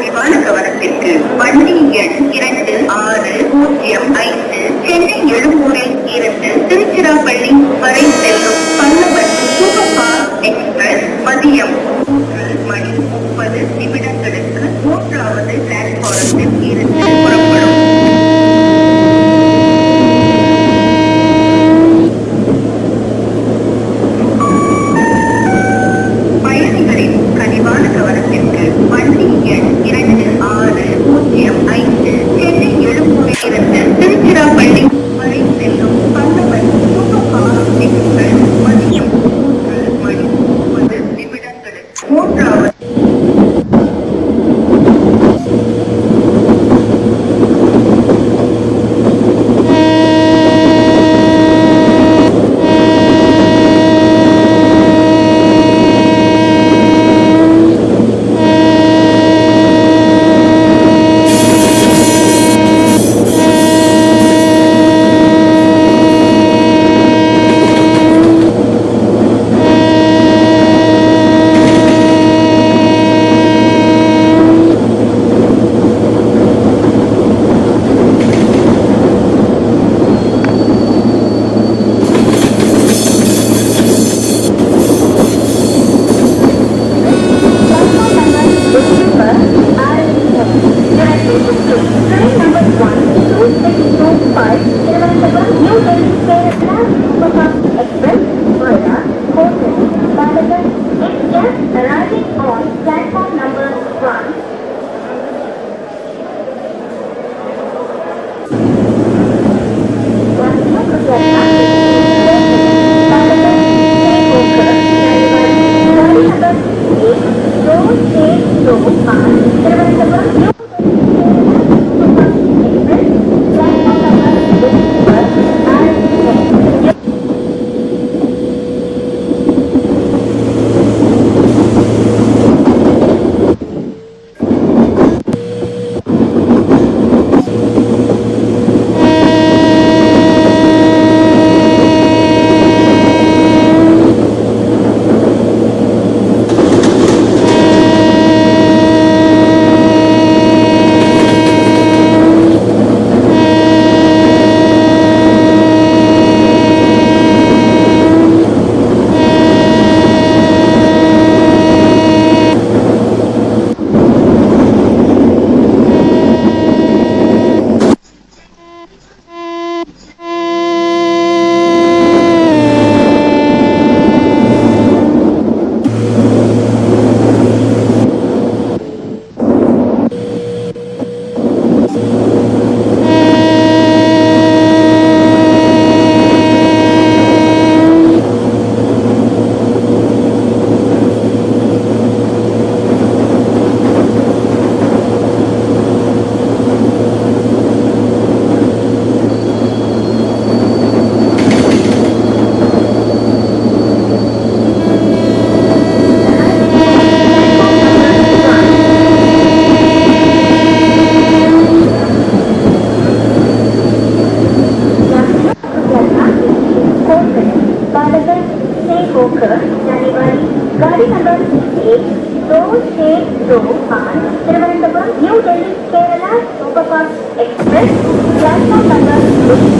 பதிவான கவனத்திற்கு வண்டி எண் இரண்டு ஆறு பூஜ்ஜியம் ஐந்து சென்னை எழும்பூரில் இருந்து திருச்சிராப்பள்ளி வரை செல்லும் பல்லவன் சூப்பர் ஃபாஸ்ட் எக்ஸ்பிரஸ் மதியம் மூன்று மணி முப்பது நிமிடங்களுக்கு மூன்றாவது பிளாட்பாரத்தில் இருந்து गाड़ी नंबर एक दो छः दो पाँच New Delhi Kerala express platform number पर